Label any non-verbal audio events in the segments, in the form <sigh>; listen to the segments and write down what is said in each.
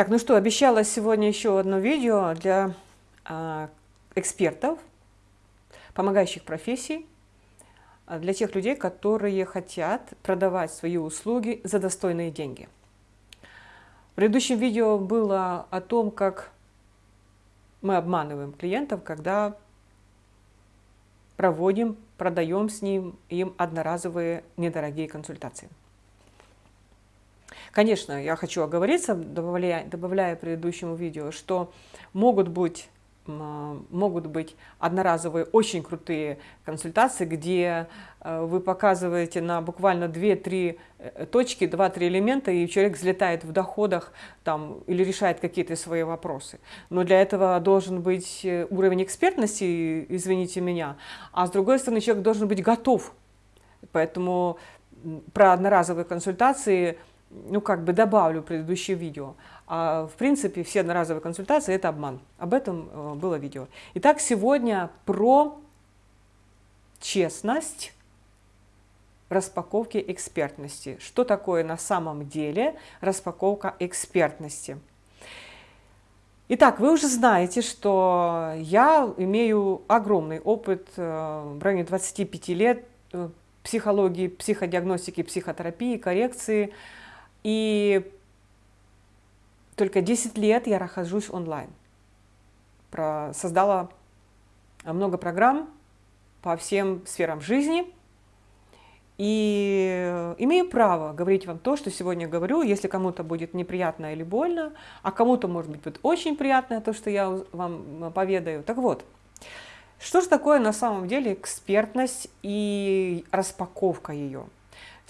Так, ну что, обещала сегодня еще одно видео для э, экспертов, помогающих профессий, а, для тех людей, которые хотят продавать свои услуги за достойные деньги. В предыдущем видео было о том, как мы обманываем клиентов, когда проводим, продаем с ним им одноразовые недорогие консультации. Конечно, я хочу оговориться, добавляя, добавляя предыдущему видео, что могут быть могут быть одноразовые очень крутые консультации, где э, вы показываете на буквально 2-3 э, точки, 2-3 элемента, и человек взлетает в доходах там, или решает какие-то свои вопросы. Но для этого должен быть э, уровень экспертности, извините меня, а с другой стороны человек должен быть готов. Поэтому про одноразовые консультации – ну, как бы добавлю предыдущее видео. А, в принципе, все одноразовые консультации – это обман. Об этом э, было видео. Итак, сегодня про честность распаковки экспертности. Что такое на самом деле распаковка экспертности? Итак, вы уже знаете, что я имею огромный опыт э, в районе 25 лет э, психологии, психодиагностики, психотерапии, коррекции – и только 10 лет я нахожусь онлайн. Про, создала много программ по всем сферам жизни. И имею право говорить вам то, что сегодня говорю, если кому-то будет неприятно или больно, а кому-то, может быть, будет очень приятно то, что я вам поведаю. Так вот, что же такое на самом деле экспертность и распаковка ее?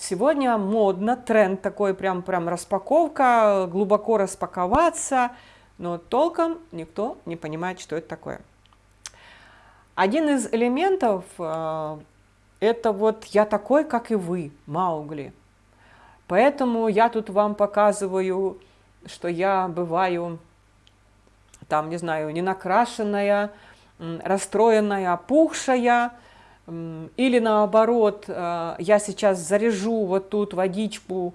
Сегодня модно, тренд такой, прям, прям распаковка, глубоко распаковаться, но толком никто не понимает, что это такое. Один из элементов э, это вот я такой, как и вы, Маугли. Поэтому я тут вам показываю, что я бываю, там, не знаю, не накрашенная, расстроенная, опухшая, или наоборот, э, я сейчас заряжу вот тут водичку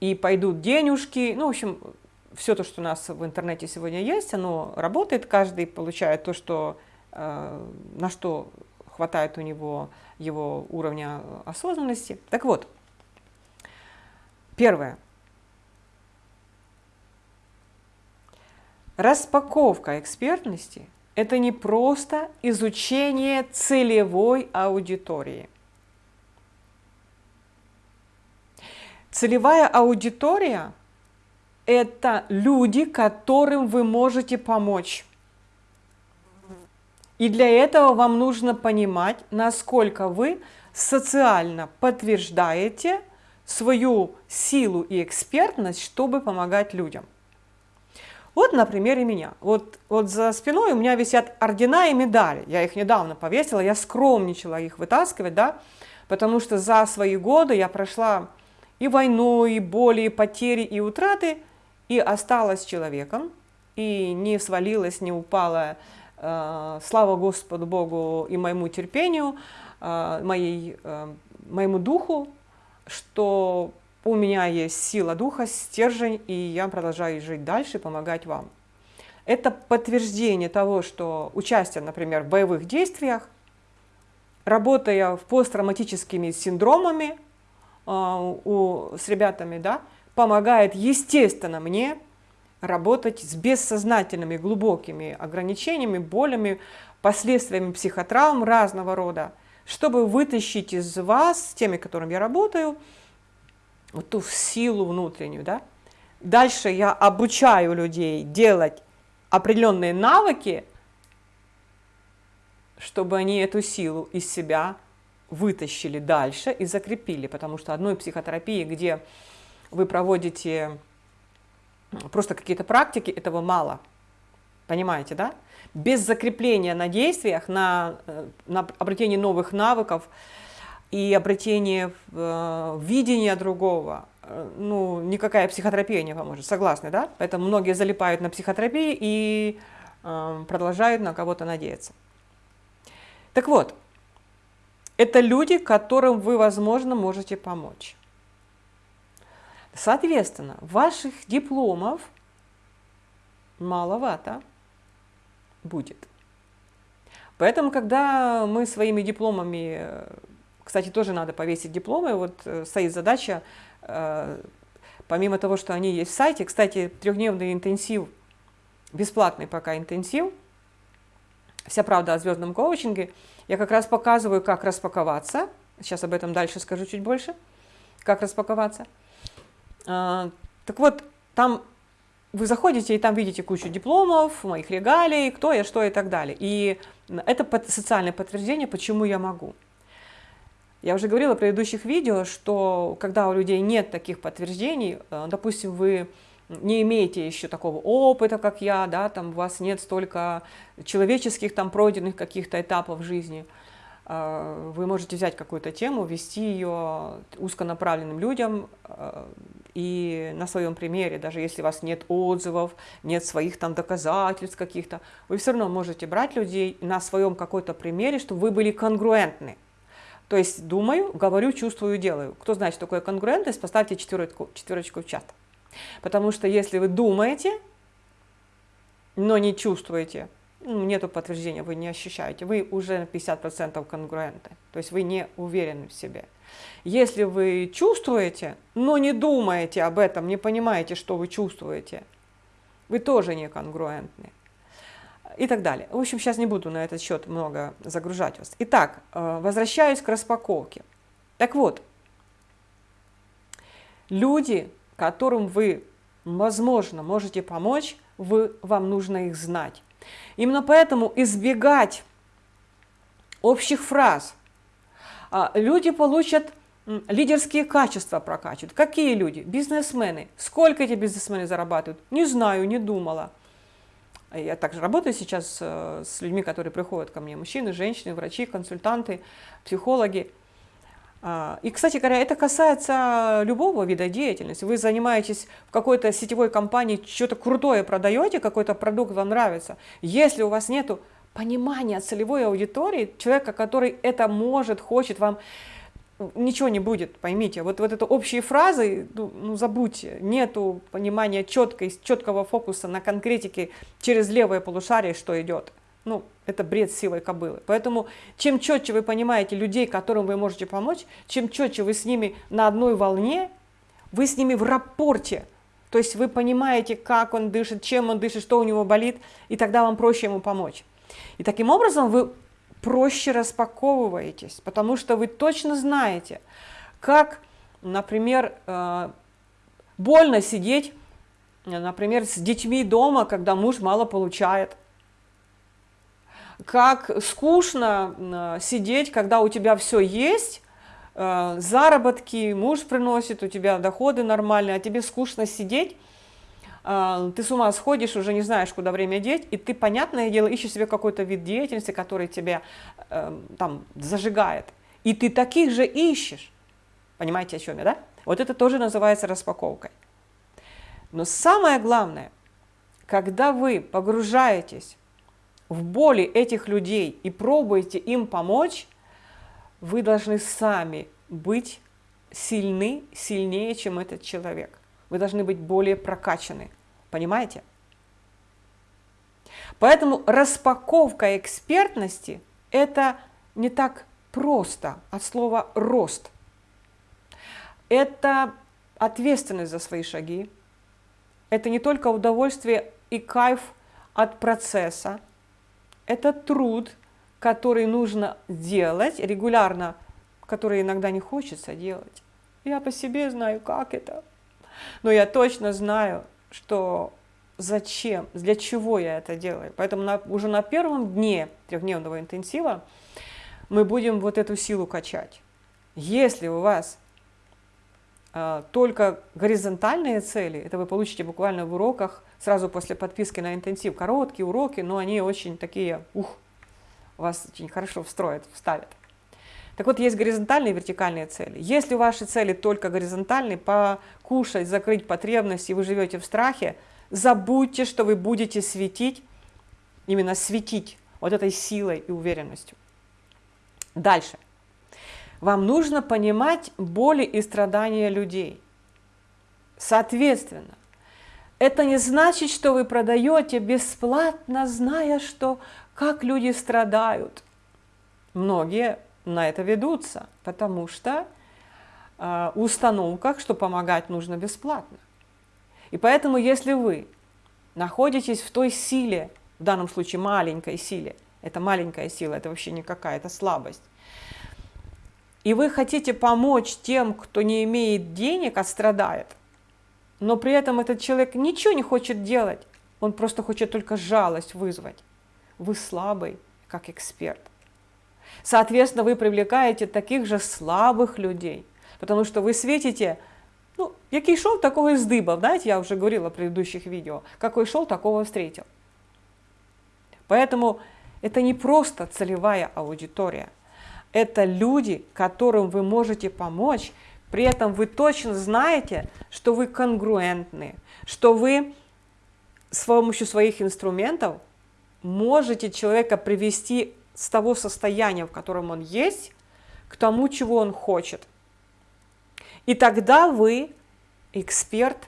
и пойдут денежки. Ну, в общем, все то, что у нас в интернете сегодня есть, оно работает, каждый получает то, что, э, на что хватает у него его уровня осознанности. Так вот, первое. Распаковка экспертности – это не просто изучение целевой аудитории. Целевая аудитория – это люди, которым вы можете помочь. И для этого вам нужно понимать, насколько вы социально подтверждаете свою силу и экспертность, чтобы помогать людям. Вот на примере меня. Вот, вот за спиной у меня висят ордена и медали. Я их недавно повесила, я скромничала их вытаскивать, да, потому что за свои годы я прошла и войну, и боли, и потери, и утраты, и осталась человеком, и не свалилась, не упала, э, слава Господу Богу и моему терпению, э, моей, э, моему духу, что у меня есть сила духа, стержень, и я продолжаю жить дальше, помогать вам. Это подтверждение того, что участие, например, в боевых действиях, работая в посттравматическими синдромами э, у, с ребятами, да, помогает, естественно, мне работать с бессознательными глубокими ограничениями, болями, последствиями психотравм разного рода, чтобы вытащить из вас, с теми, которыми я работаю, вот ту силу внутреннюю, да. Дальше я обучаю людей делать определенные навыки, чтобы они эту силу из себя вытащили дальше и закрепили, потому что одной психотерапии, где вы проводите просто какие-то практики, этого мало. Понимаете, да? Без закрепления на действиях, на, э, на обретение новых навыков, и обретение э, видения другого, э, ну, никакая психотерапия не поможет, согласны, да? Поэтому многие залипают на психотерапии и э, продолжают на кого-то надеяться. Так вот, это люди, которым вы, возможно, можете помочь. Соответственно, ваших дипломов маловато будет. Поэтому, когда мы своими дипломами, кстати, тоже надо повесить дипломы, вот э, стоит задача, э, помимо того, что они есть в сайте, кстати, трехдневный интенсив, бесплатный пока интенсив, вся правда о звездном коучинге, я как раз показываю, как распаковаться, сейчас об этом дальше скажу чуть больше, как распаковаться. А, так вот, там вы заходите и там видите кучу дипломов, моих регалий, кто я, что и так далее. И это социальное подтверждение, почему я могу. Я уже говорила в предыдущих видео, что когда у людей нет таких подтверждений, э, допустим, вы не имеете еще такого опыта, как я, да, там у вас нет столько человеческих там пройденных каких-то этапов жизни, э, вы можете взять какую-то тему, вести ее узконаправленным людям э, и на своем примере, даже если у вас нет отзывов, нет своих там доказательств каких-то, вы все равно можете брать людей на своем какой-то примере, чтобы вы были конгруентны. То есть думаю, говорю, чувствую, делаю. Кто знает, что такое конгруентность, поставьте четверочку, четверочку в чат. Потому что если вы думаете, но не чувствуете, ну, нету подтверждения, вы не ощущаете, вы уже на 50% конгруенты, то есть вы не уверены в себе. Если вы чувствуете, но не думаете об этом, не понимаете, что вы чувствуете, вы тоже не конгруентны. И так далее. В общем, сейчас не буду на этот счет много загружать вас. Итак, э, возвращаюсь к распаковке. Так вот, люди, которым вы, возможно, можете помочь, вы, вам нужно их знать. Именно поэтому избегать общих фраз. А, люди получат лидерские качества прокачивают. Какие люди? Бизнесмены. Сколько эти бизнесмены зарабатывают? Не знаю, не думала. Я также работаю сейчас э, с людьми, которые приходят ко мне. Мужчины, женщины, врачи, консультанты, психологи. А, и, кстати говоря, это касается любого вида деятельности. Вы занимаетесь в какой-то сетевой компании, что-то крутое продаете, какой-то продукт вам нравится. Если у вас нет понимания целевой аудитории, человека, который это может, хочет вам, ничего не будет, поймите. Вот, вот это общие фразы, ну, ну забудьте, нету понимания четкой, четкого фокуса на конкретике через левое полушарие, что идет. Ну, это бред силой кобылы. Поэтому чем четче вы понимаете людей, которым вы можете помочь, чем четче вы с ними на одной волне, вы с ними в рапорте. То есть вы понимаете, как он дышит, чем он дышит, что у него болит, и тогда вам проще ему помочь. И таким образом вы проще распаковываетесь, потому что вы точно знаете, как, например, э, больно сидеть, например, с детьми дома, когда муж мало получает, как скучно э, сидеть, когда у тебя все есть, э, заработки, муж приносит, у тебя доходы нормальные, а тебе скучно сидеть, ты с ума сходишь, уже не знаешь, куда время деть, и ты, понятное дело, ищешь себе какой-то вид деятельности, который тебя там зажигает. И ты таких же ищешь. Понимаете, о чем я, да? Вот это тоже называется распаковкой. Но самое главное, когда вы погружаетесь в боли этих людей и пробуете им помочь, вы должны сами быть сильны, сильнее, чем этот человек. Вы должны быть более прокачаны. Понимаете? Поэтому распаковка экспертности – это не так просто от слова «рост». Это ответственность за свои шаги. Это не только удовольствие и кайф от процесса, это труд, который нужно делать регулярно, который иногда не хочется делать. Я по себе знаю, как это. Но я точно знаю, что зачем, для чего я это делаю. Поэтому на, уже на первом дне трехдневного интенсива мы будем вот эту силу качать. Если у вас а, только горизонтальные цели, это вы получите буквально в уроках сразу после подписки на интенсив. Короткие уроки, но они очень такие, ух, вас очень хорошо встроят, вставят. Так вот, есть горизонтальные и вертикальные цели. Если ваши цели только горизонтальные, покушать, закрыть потребности, и вы живете в страхе, забудьте, что вы будете светить, именно светить вот этой силой и уверенностью. Дальше. Вам нужно понимать боли и страдания людей. Соответственно, Это не значит, что вы продаете бесплатно, зная, что как люди страдают. Многие на это ведутся, потому что э, установках, что помогать нужно бесплатно. И поэтому, если вы находитесь в той силе, в данном случае маленькой силе, это маленькая сила, это вообще не какая-то слабость, и вы хотите помочь тем, кто не имеет денег, а страдает, но при этом этот человек ничего не хочет делать, он просто хочет только жалость вызвать. Вы слабый, как эксперт. Соответственно, вы привлекаете таких же слабых людей, потому что вы светите, ну, який шел, такого и здыбав, знаете, я уже говорила в предыдущих видео, какой шел, такого встретил. Поэтому это не просто целевая аудитория, это люди, которым вы можете помочь, при этом вы точно знаете, что вы конгруентны, что вы с помощью своих инструментов можете человека привести с того состояния, в котором он есть, к тому, чего он хочет. И тогда вы эксперт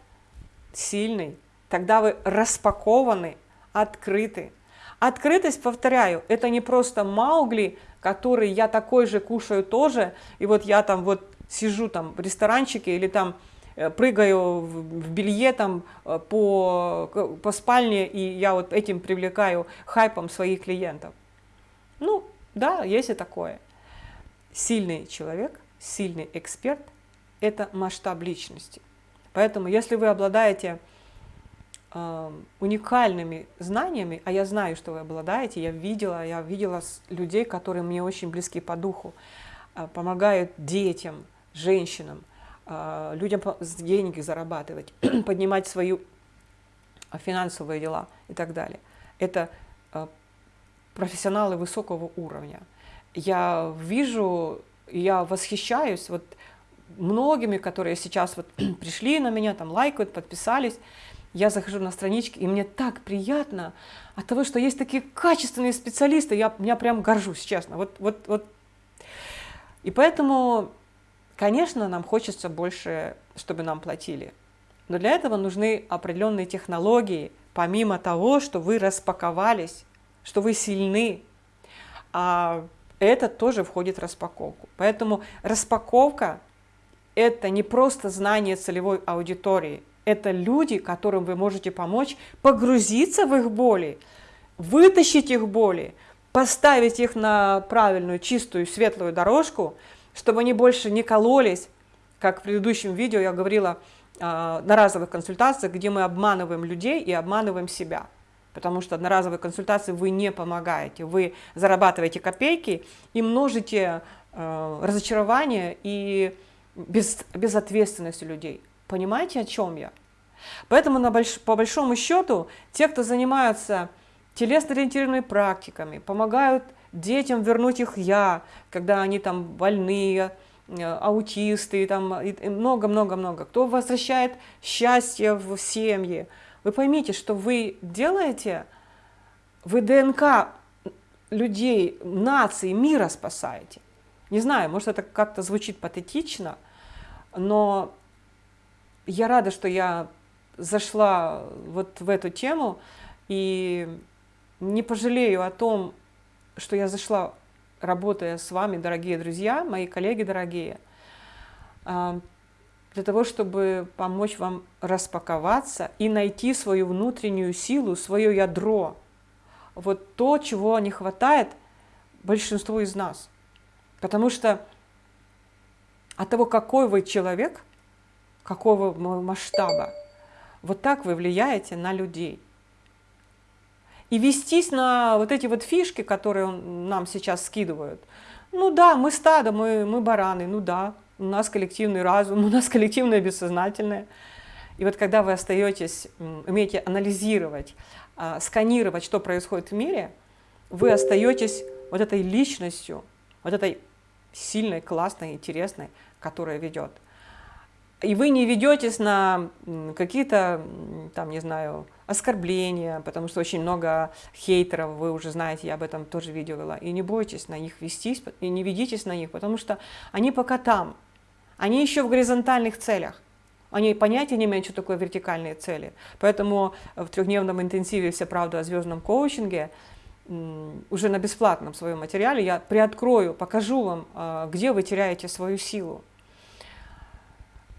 сильный, тогда вы распакованы, открыты. Открытость, повторяю, это не просто Маугли, который я такой же кушаю тоже, и вот я там вот сижу там в ресторанчике или там э, прыгаю в белье там э, по, по спальне, и я вот этим привлекаю хайпом своих клиентов. Ну, да, есть и такое. Сильный человек, сильный эксперт – это масштаб личности. Поэтому, если вы обладаете э, уникальными знаниями, а я знаю, что вы обладаете, я видела, я видела людей, которые мне очень близки по духу, э, помогают детям, женщинам, э, людям деньги зарабатывать, <clears throat> поднимать свои финансовые дела и так далее. Это э, профессионалы высокого уровня. Я вижу, я восхищаюсь вот многими, которые сейчас вот <clears throat> пришли на меня, там лайкают, подписались. Я захожу на странички, и мне так приятно от того, что есть такие качественные специалисты. Я, я прям горжусь, честно. Вот, вот, вот. И поэтому, конечно, нам хочется больше, чтобы нам платили. Но для этого нужны определенные технологии, помимо того, что вы распаковались что вы сильны, а это тоже входит в распаковку. Поэтому распаковка – это не просто знание целевой аудитории, это люди, которым вы можете помочь погрузиться в их боли, вытащить их боли, поставить их на правильную, чистую, светлую дорожку, чтобы они больше не кололись, как в предыдущем видео я говорила, а, на разовых консультациях, где мы обманываем людей и обманываем себя потому что одноразовой консультации вы не помогаете, вы зарабатываете копейки и множите э, разочарование и без, безответственность людей. Понимаете, о чем я? Поэтому на больш, по большому счету те, кто занимаются телесно-ориентированными практиками, помогают детям вернуть их «я», когда они там больные, э, аутисты, там много-много-много. Кто возвращает счастье в семьи, вы поймите, что вы делаете, вы ДНК людей, наций, мира спасаете. Не знаю, может это как-то звучит патетично, но я рада, что я зашла вот в эту тему и не пожалею о том, что я зашла, работая с вами, дорогие друзья, мои коллеги дорогие, для того, чтобы помочь вам распаковаться и найти свою внутреннюю силу, свое ядро. Вот то, чего не хватает большинству из нас. Потому что от того, какой вы человек, какого масштаба, вот так вы влияете на людей. И вестись на вот эти вот фишки, которые нам сейчас скидывают. Ну да, мы стадо, мы, мы бараны, ну да, у нас коллективный разум, <laughs> у нас коллективное бессознательное. И вот когда вы остаетесь, умеете анализировать, а, сканировать, что происходит в мире, вы остаетесь вот этой личностью, вот этой сильной, классной, интересной, которая ведет. И вы не ведетесь на какие-то, там, не знаю, оскорбления, потому что очень много хейтеров, вы уже знаете, я об этом тоже видео вела. И не бойтесь на них вестись, и не ведитесь на них, потому что они пока там, они еще в горизонтальных целях. Они понятия не имеют, что такое вертикальные цели. Поэтому в трехдневном интенсиве «Вся правда о звездном коучинге» уже на бесплатном своем материале я приоткрою, покажу вам, а, где вы теряете свою силу.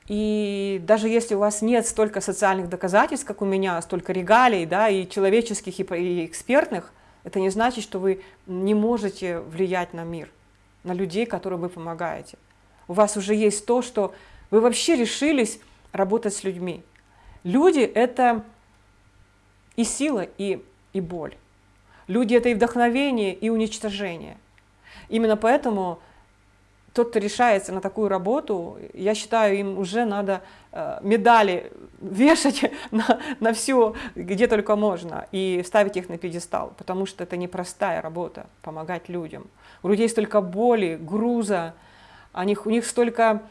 И даже если у вас нет столько социальных доказательств, как у меня, столько регалий, да, и человеческих, и экспертных, это не значит, что вы не можете влиять на мир, на людей, которым вы помогаете. У вас уже есть то, что вы вообще решились работать с людьми. Люди – это и сила, и, и боль. Люди – это и вдохновение, и уничтожение. Именно поэтому тот, кто решается на такую работу, я считаю, им уже надо э, медали вешать <laughs> на, на все, где только можно, и ставить их на пьедестал, потому что это непростая работа, помогать людям. У людей столько боли, груза, них, у них столько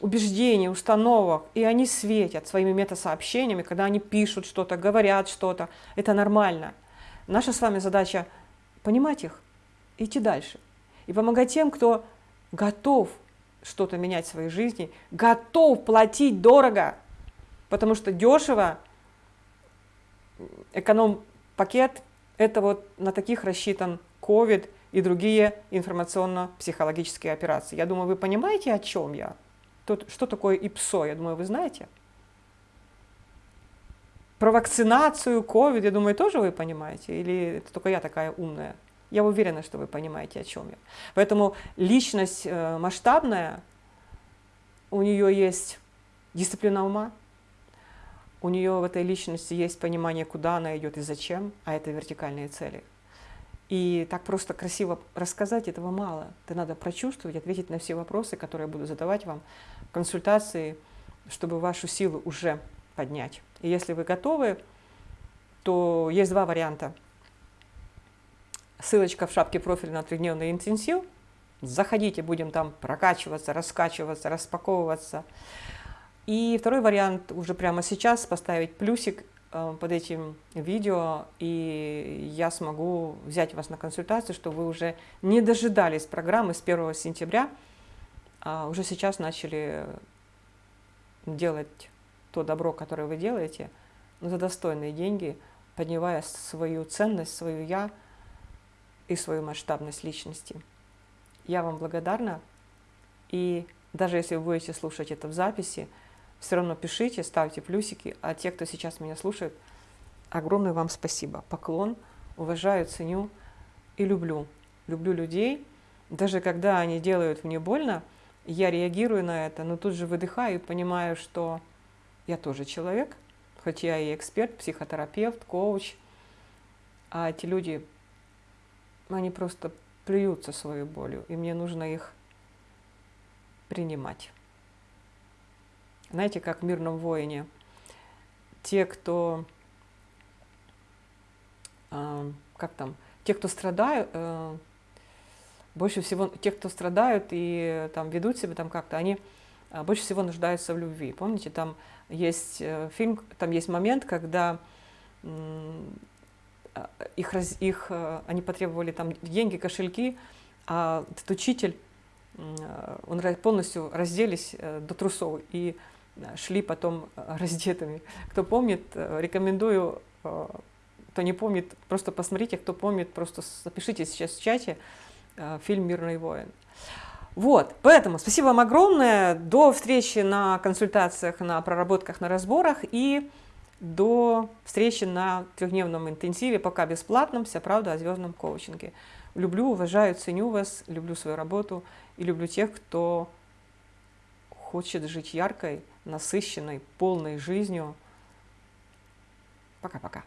убеждений, установок, и они светят своими метасообщениями, когда они пишут что-то, говорят что-то. Это нормально. Наша с вами задача понимать их, идти дальше. И помогать тем, кто готов что-то менять в своей жизни, готов платить дорого, потому что дешево, эконом-пакет, это вот на таких рассчитан COVID и другие информационно-психологические операции. Я думаю, вы понимаете, о чем я? Тут, что такое ИПСО, я думаю, вы знаете. Про вакцинацию, COVID, я думаю, тоже вы понимаете? Или это только я такая умная? Я уверена, что вы понимаете, о чем я. Поэтому личность э, масштабная, у нее есть дисциплина ума, у нее в этой личности есть понимание, куда она идет и зачем, а это вертикальные цели. И так просто красиво рассказать этого мало. Это надо прочувствовать, ответить на все вопросы, которые я буду задавать вам в консультации, чтобы вашу силу уже поднять. И если вы готовы, то есть два варианта – Ссылочка в шапке профиля на трехдневный интенсив. Заходите, будем там прокачиваться, раскачиваться, распаковываться. И второй вариант уже прямо сейчас поставить плюсик под этим видео, и я смогу взять вас на консультацию, чтобы вы уже не дожидались программы с 1 сентября, а уже сейчас начали делать то добро, которое вы делаете, за достойные деньги, поднимая свою ценность, свою «я», и свою масштабность личности. Я вам благодарна, и даже если вы будете слушать это в записи, все равно пишите, ставьте плюсики, а те, кто сейчас меня слушает, огромное вам спасибо. Поклон, уважаю, ценю и люблю. Люблю людей, даже когда они делают мне больно, я реагирую на это, но тут же выдыхаю и понимаю, что я тоже человек, хоть я и эксперт, психотерапевт, коуч, а эти люди они просто плюются своей болью, и мне нужно их принимать. Знаете, как в «Мирном воине» те, кто, э, как там, те, кто страдают, э, больше всего, те, кто страдают и там ведут себя там как-то, они э, больше всего нуждаются в любви. Помните, там есть э, фильм, там есть момент, когда их, их, э, они потребовали там деньги, кошельки, а этот учитель, э, он полностью разделись до трусов и шли потом <laughs> раздетыми. Кто помнит, рекомендую, кто не помнит, просто посмотрите, кто помнит, просто запишите сейчас в чате фильм «Мирный воин». Вот, поэтому спасибо вам огромное, до встречи на консультациях, на проработках, на разборах и до встречи на трехдневном интенсиве, пока бесплатном, вся правда о звездном коучинге. Люблю, уважаю, ценю вас, люблю свою работу и люблю тех, кто хочет жить яркой, насыщенной, полной жизнью. Пока-пока.